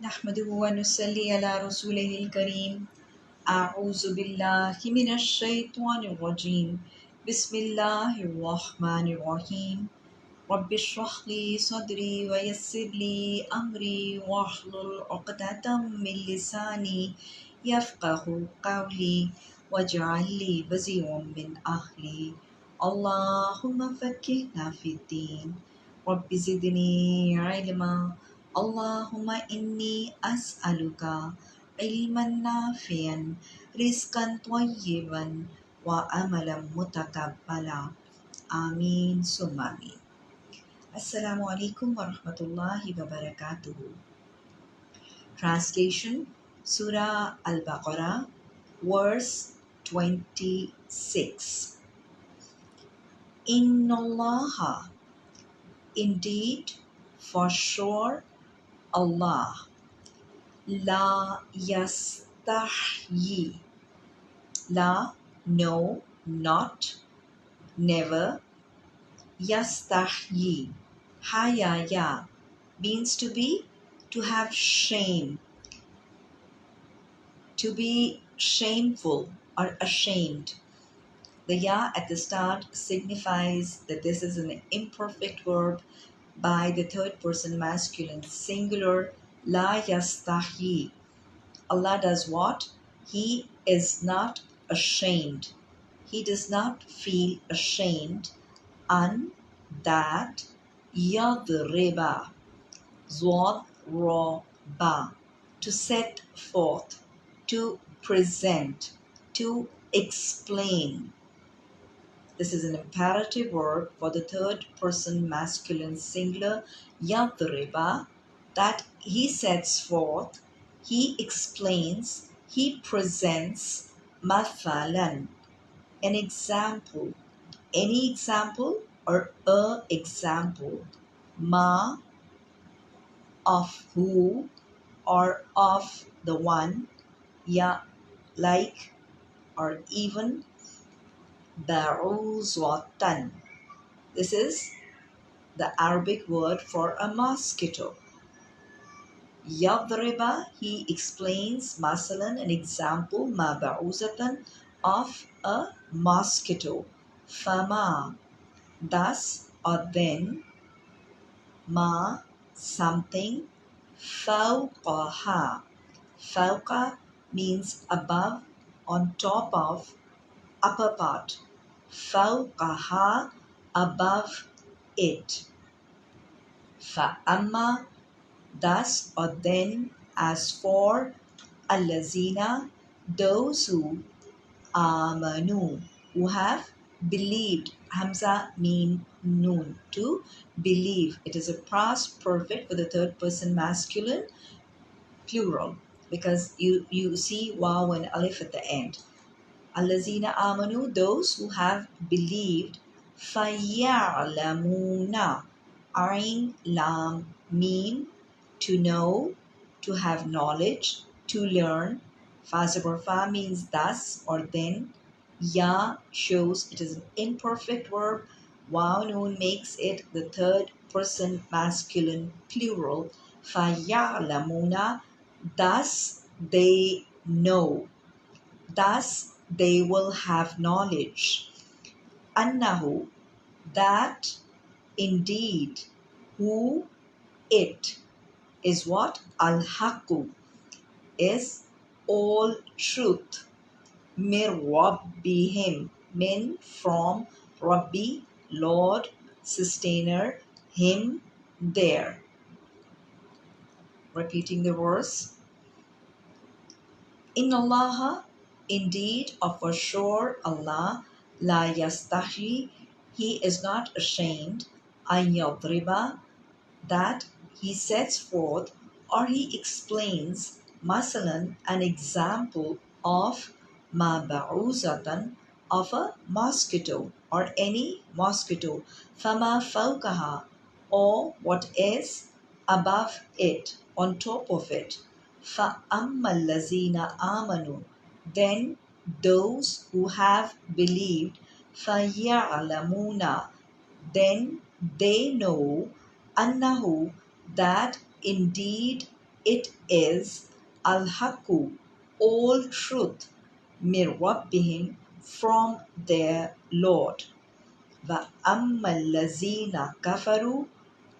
نحمده ونصلي على رسوله الكريم. أعوذ بالله من الشيطان الرجيم. بسم الله الرحمن الرحيم. رب اشرح لي صدري ويسر لي أمري واحلل عقدة من لساني يفقه قولي واجعل لي وزيرا من أهلي. اللهم فكهنا في الدين. رب زدني علما. Allahumma inni as'aluka ilman nafi'an, rizkan tayyiban, wa amalam mutakabbala. Amin summa amin. Assalamu alaikum wa rahmatullahi wa. Translation Surah Al-Baqarah, verse 26. Inna indeed, for sure, Allah, La yastahyi, La, no, not, never, Yastahyi, Hayaya, means to be, to have shame, to be shameful or ashamed. The ya at the start signifies that this is an imperfect verb by the third person masculine singular la yastahi. Allah does what? He is not ashamed. He does not feel ashamed an that yadriba ba to set forth to present to explain this is an imperative verb for the third person masculine singular yadriba that he sets forth he explains he presents mathalan an example any example or a example ma of who or of the one ya like or even ba'uzwatan this is the arabic word for a mosquito. Yadriba he explains masalan an example ma ba'uzatan of a mosquito. Fama. Thus or then ma something fawqaha. Fawqa means above on top of upper part fawqaha above it. Fa'amma thus or then as for allazina those who amanu who have believed. Hamza mean noon. To believe. It is a past perfect for the third person masculine plural. Because you you see waw and alif at the end allazina amanu those who have believed fayalamuna ain lam mean to know to have knowledge to learn fa fa means thus or then Ya shows it is an imperfect verb. Waw noon makes it the third person masculine plural. Fayalamuna, thus they know. Thus they will have knowledge. Annahu, that indeed, who it is what? Al Haku is all truth min rabbihim min from rabbi lord sustainer him there repeating the verse in allah indeed of for sure allah la yastahi he is not ashamed an yadriba that he sets forth or he explains masalan an example of ma ba'uzatan of a mosquito or any mosquito fama fawkaha or what is above it on top of it. Fa lazina amanu then those who have believed فَيَعْلَمُونَ then they know annahu that indeed it is al-haqqu, all truth, min rabbihim, from their Lord. وَأَمَّا الَّذِينَ كَفَرُوا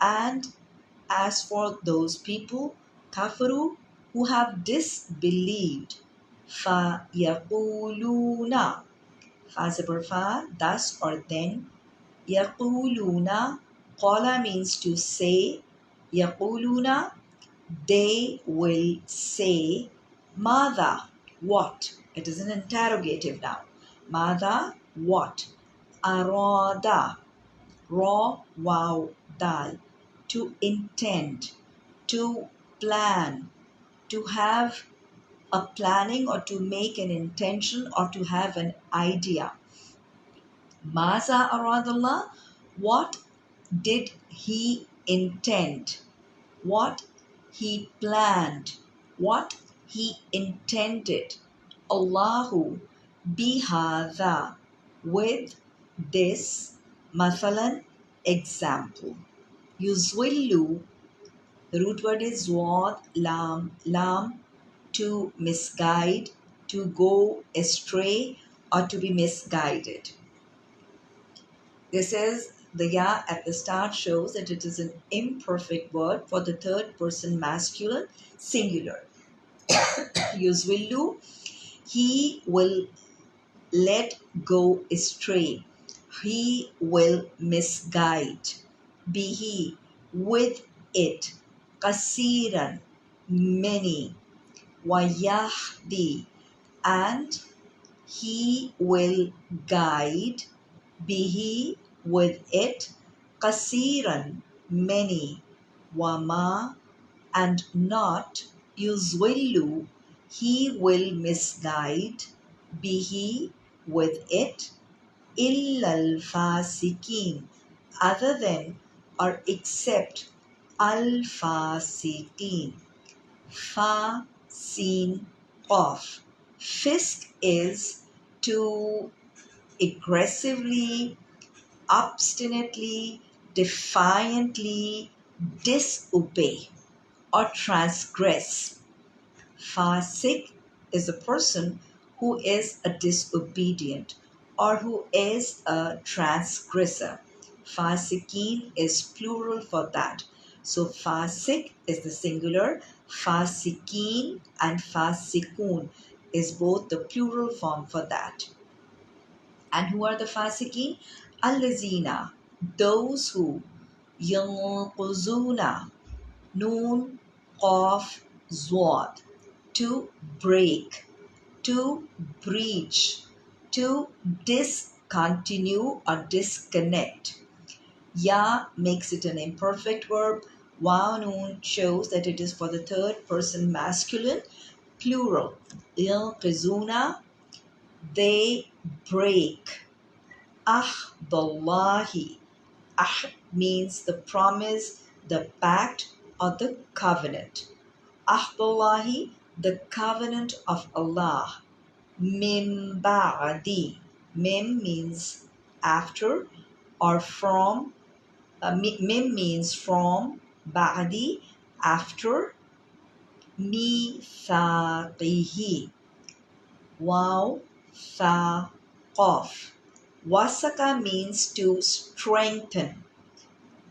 And as for those people, kafaru, who have disbelieved, فَيَقُولُونَ Fa fa, thus or then, يَقُولُونَ Qala means to say, يَقُولُونَ They will say, Mada, what? It is an interrogative now. Mada, what? Arada, raw, wow, dal. To intend, to plan, to have a planning or to make an intention or to have an idea. Maza aradallah, what did he intend? What he planned? What he intended? Allahu bihada with this mathalan example. Yuzwillu the root word is wad, lam, lam to misguide, to go astray, or to be misguided. This is the ya at the start shows that it is an imperfect word for the third person masculine singular. Yuzwillu, he will let go astray. He will misguide. Be he with it. Kasiran, many. Wayahdi, and he will guide bihi with it kasiran many wama and not yuzwillu he will misguide bihi with it illal fasikin other than or except al fasikin fa sin off fisk is to aggressively obstinately, defiantly disobey or transgress. Fasik is a person who is a disobedient or who is a transgressor. Fasikin is plural for that. So fasik is the singular, fasikin and fasikun is both the plural form for that. And who are the fasikin? Allazina, those who yanquzuna, noon, qaf, zwad, to break, to breach, to discontinue or disconnect. Ya makes it an imperfect verb. Noon shows that it is for the third person masculine plural. Yanqizuna, they break Ahdallahi. Ah means the promise, the pact, or the covenant. Ahdallahi, the covenant of Allah. Mim ba'di. Mim means after or from. Uh, mim means from. Ba'di, after. Mithaqihi. Wow, tha, qaf Wasaka means to strengthen,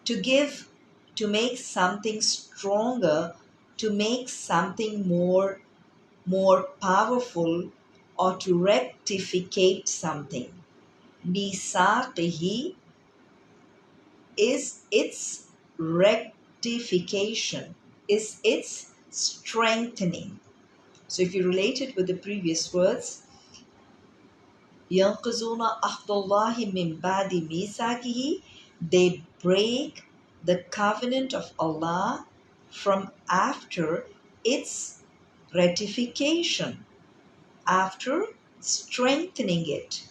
to give, to make something stronger, to make something more more powerful or to rectificate something. Misaqihi is its rectification, is its strengthening. So if you relate it with the previous words, ينقضون عهد الله من بعد ميثاقه they break the covenant of Allah from after its ratification after strengthening it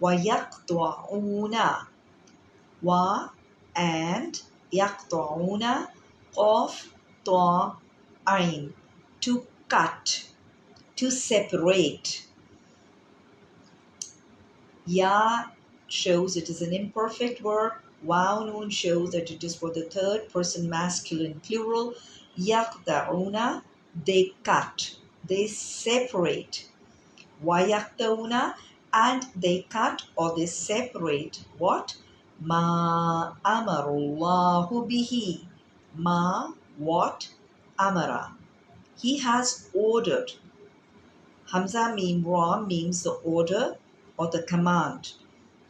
ويقطعون wa and يقطعون of طا ain to cut to separate Ya shows it is an imperfect verb. Wow noon shows that it is for the third person masculine plural. يقطعون they cut they separate ويقطعون and they cut or they separate what Ma amarullahu bihi. Ma what? Amara. He has ordered. Hamza mim ra means the order or the command.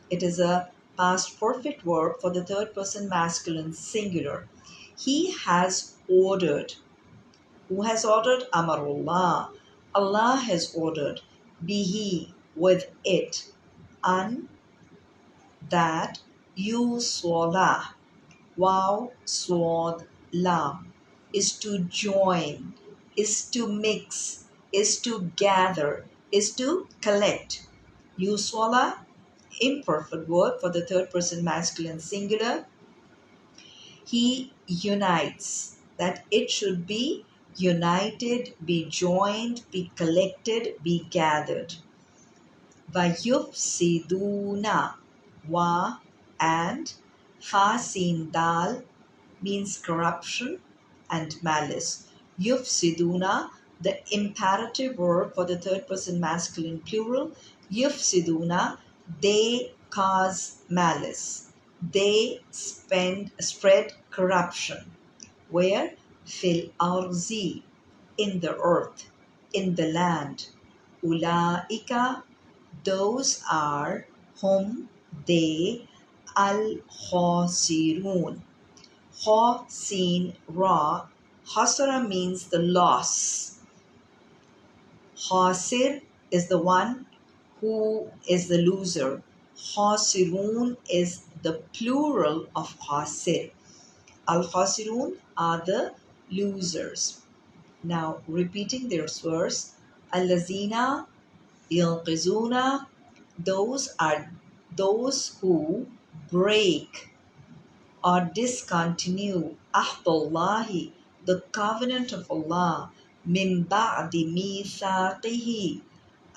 It is a past perfect verb for the third person masculine singular. He has ordered. Who has ordered? Amarullah. Allah has ordered. Bihi with it. An that you swala. Wow swad la is to join, is to mix, is to gather, is to collect. You swala imperfect word for the third person masculine singular. He unites, that it should be united, be joined, be collected, be gathered. Vayufsiduna wa and fasin dal means corruption and malice. Yufsiduna, the imperative verb for the third person masculine plural. Yufsiduna, they cause malice. They spend, spread corruption. Where? Fil arzi, in the earth, in the land. Ulaika, those are whom they al khosirun. Ho sin ra. Hasara means the loss. Hasir is the one who is the loser. Hasirun is the plural of hasir. Al hasirun are the losers. Now repeating their verse. Allazina. Those are those who break or discontinue ahdullahi, the covenant of Allah, min ba'di mithaqihi,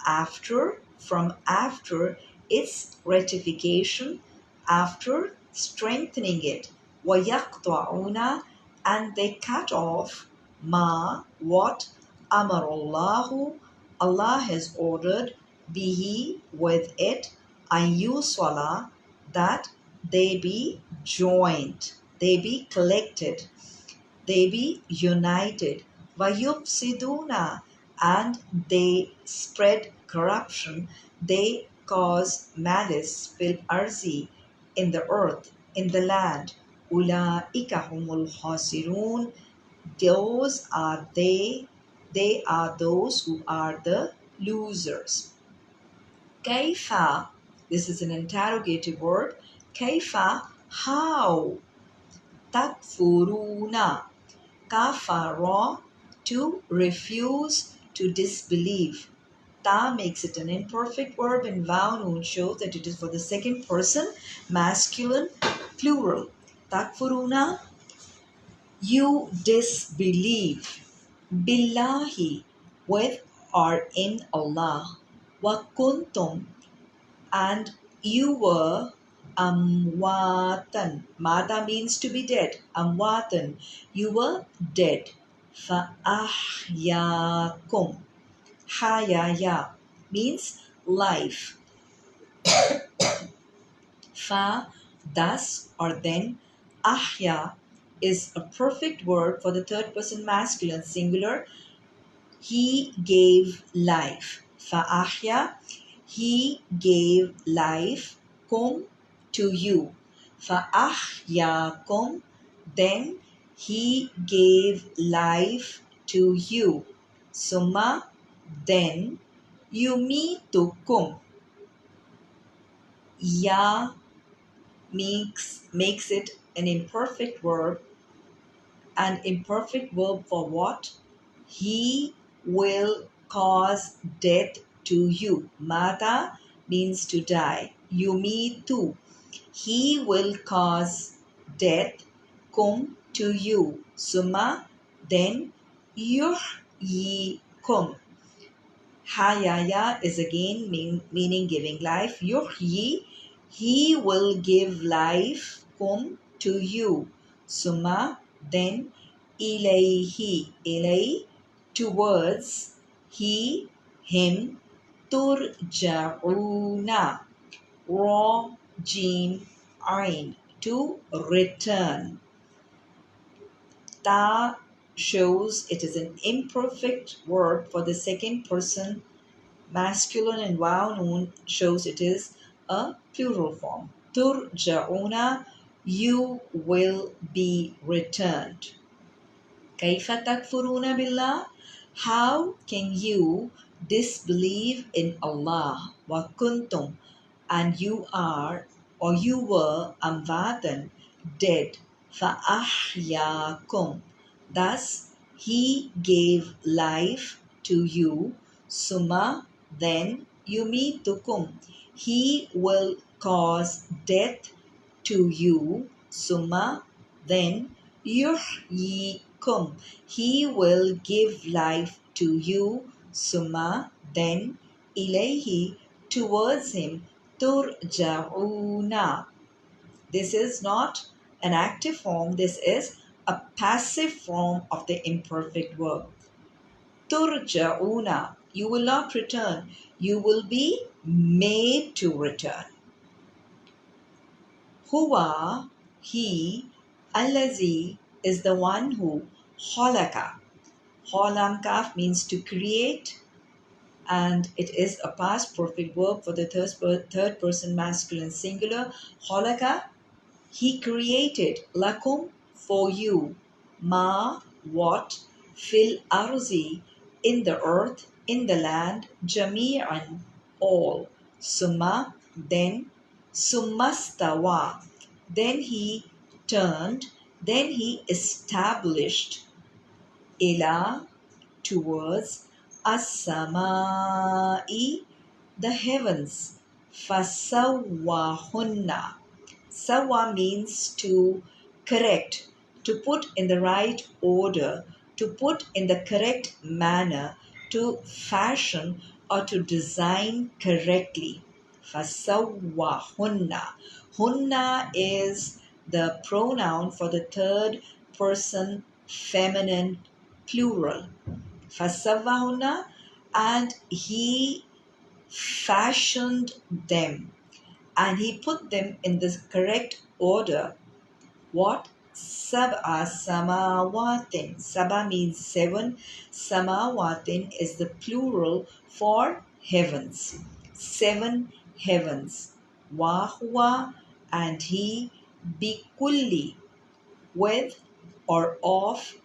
after, from after its ratification, after strengthening it, وَيَقْطَعُونَ and they cut off ma, what, amarullahu, Allah has ordered, bihi, with it, ayuswala, that they be joined, they be collected, they be united. Vayupsiduna, and they spread corruption, they cause malice, fil arzi, in the earth, in the land. Ulaika humul khasirun, those are they, they are those who are the losers. Kaifa, this is an interrogative word. Kaifa, how? Takfuruna, kafara, to refuse, to disbelieve. Ta makes it an imperfect verb and vow noon shows that it is for the second person, masculine, plural. Takfuruna, you disbelieve. Billahi, with or in Allah. Wa kuntum, and you were amwatan. Mata means to be dead. Amwatan, you were dead. Fa'ahyakum. Hayaya means life. Fa, thus or then. Ahya is a perfect word for the third person masculine singular. He gave life. Fa'ahya, he gave life. Kum, to you. Fa'ahyakum, then he gave life to you. Summa, then yumitukum. Ya makes, makes it an imperfect verb. An imperfect verb for what? He will cause death to you. Mata means to die. Yumitu. He will cause death kum to you. Summa then yuhyikum. Hayaya is again mean, meaning giving life. Yuhyi, he will give life kum to you. Summa then ilayhi, ilay, towards, he, him, turja'una, ra, Jim Ein to return. Ta shows it is an imperfect verb for the second person masculine and vowel noon shows it is a plural form. Turja'una, you will be returned. Kaifa takfuruna billah? How can you disbelieve in Allah? Wa kuntum And you are or you were amvatan, dead. فَأَحْيَاكُمْ Thus he gave life to you. Suma, then yumitukum. He will cause death to you. Suma, then yuhyikum. He will give life to you. Suma, then ilayhi, towards him, turja'una. This is not an active form, this is a passive form of the imperfect verb. Turja'una, you will not return, you will be made to return. Huwa, he, allazi is the one who, holaka. Holamkaf means to create, and it is a past perfect verb for the third, third person masculine singular. Holaka, he created lakum for you, ma what fil arzi in the earth, in the land, jami'an all. Summa then summastawa then he turned, then he established ila towards as-samai the heavens. Fasawahunna. Sawa means to correct to put in the right order to put in the correct manner to fashion or to design correctly. Fasawahunna. Hunna is the pronoun for the third person feminine plural. Fasavahuna and he fashioned them and he put them in the correct order. What? Sab'a samawatin. Saba means seven. Samawatin is the plural for heavens. Seven heavens. Wahwa and he bikulli with or of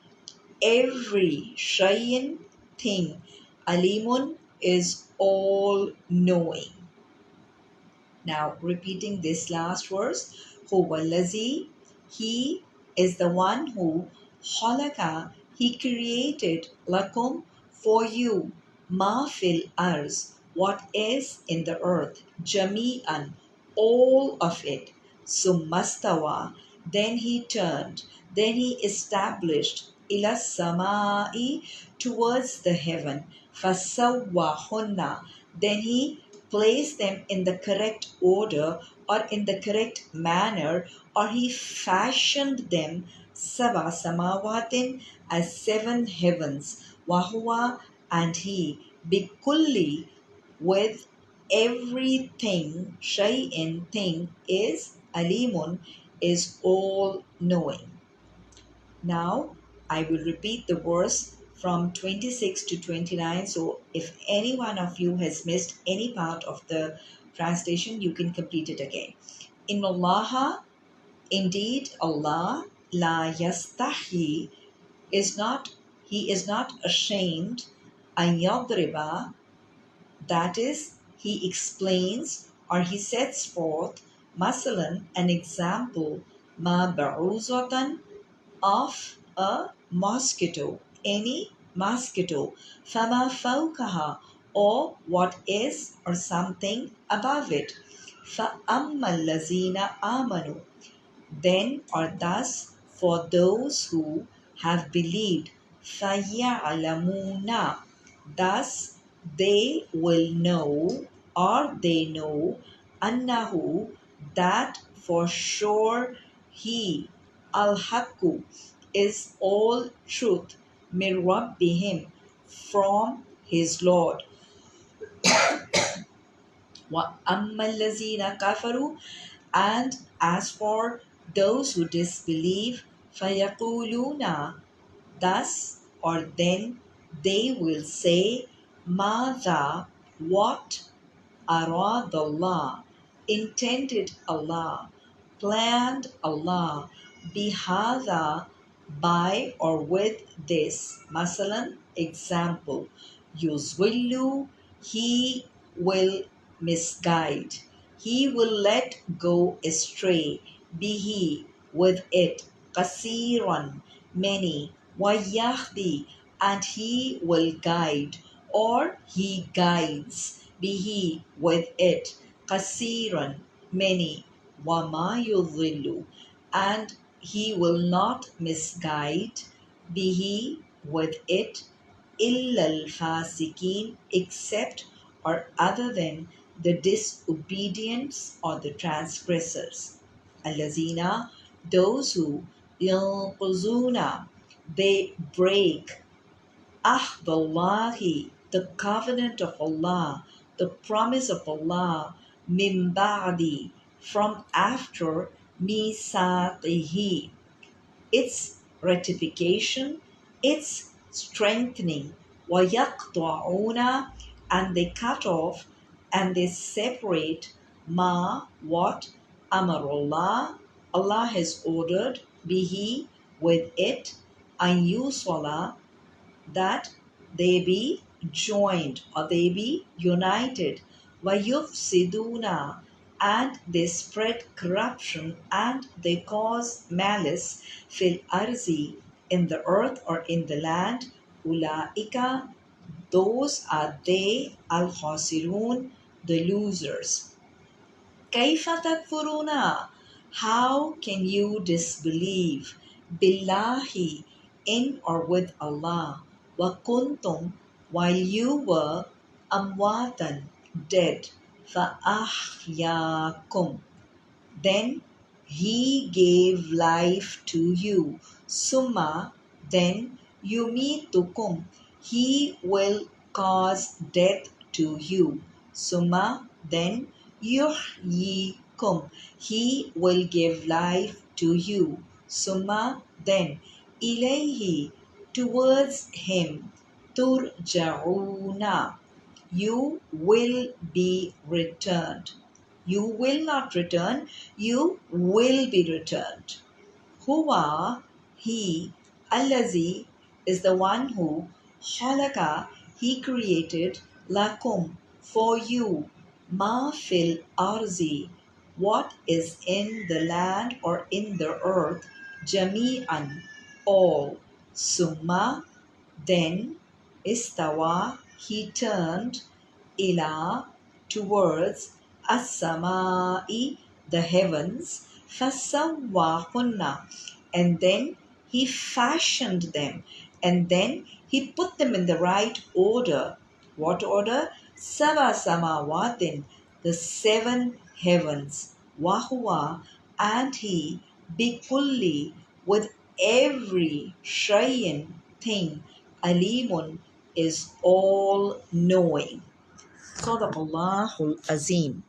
every shayin thing. Alimun is all knowing. Now, repeating this last verse, Huwalazi, he is the one who, halaka, he created lakum for you, ma fil ars, what is in the earth, jami'an, all of it. Summastawa, then he turned, then he established ila samai towards the heaven. Fasawwahunna, then he placed them in the correct order or in the correct manner or he fashioned them saba samawatin as seven heavens. Wahuwa and he bikulli with everything shay'in thing is alimun is all knowing. Now i will repeat the verse from 26 to 29 so if any one of you has missed any part of the translation you can complete it again. In allah indeed allah la yastahi is not he is not ashamed an yadriba that is he explains or he sets forth masalan an example ma ba'uzatan of a mosquito any mosquito fama fawkaha or what is or something above it fa lazina amanu then or thus for those who have believed فَيَعْلَمُونَ Thus they will know or they know annahu that for sure he al-haqqu is all truth min rabbihim from his Lord. وَأَمَّا الَّذِينَ كَفَرُوا And as for those who disbelieve, فَيَقُولُونَ Thus or then they will say, Mada, what arad Allah, intended Allah, planned Allah, bihada, by or with this. Masalan, example, yuzwillu, he will misguide. He will let go astray, be he with it, kasiran, many, wayahdi, and he will guide, or he guides, be he with it, kasiran, many, yudhillu, and he will not misguide, be he with it, illal fasikin, except or other than the disobedience or the transgressors. Allazina, those who yanquzuna, they break ahdallahi, the covenant of Allah, the promise of Allah, min ba'di, from after misaqihi, its ratification, its strengthening, وَيَقْطَعُونَ and they cut off and they separate ma what amarullah Allah has ordered bihi with it and yuswala that they be joined or they be united siduna and they spread corruption and they cause malice fil arzi in the earth or in the land. Ulaika those are they al khasirun the losers. Kaifa takfuruna? How can you disbelieve? Billahi in or with allah. Wa kuntum while you were amwatan dead fa ahyakum then he gave life to you summa then yumitukum he will cause death to you Summa, then yuhyikum. He will give life to you. Summa, then ilayhi. Towards him. Turja'una. You will be returned. You will not return. You will be returned. Huwa, he, allazi, is the one who, halaka, he created, lakum, for you, ma fil arzi, what is in the land or in the earth, jami'an, all, summa, then, istawa, he turned, ila, towards, as-sama'i, the heavens, fasawwahunna, and then he fashioned them, and then he put them in the right order. What order? Sava Samawatin, the seven heavens, Wahua, and he, Bikulli, with every Shayin thing, Alimun is all knowing. Sadaqallahul Azim.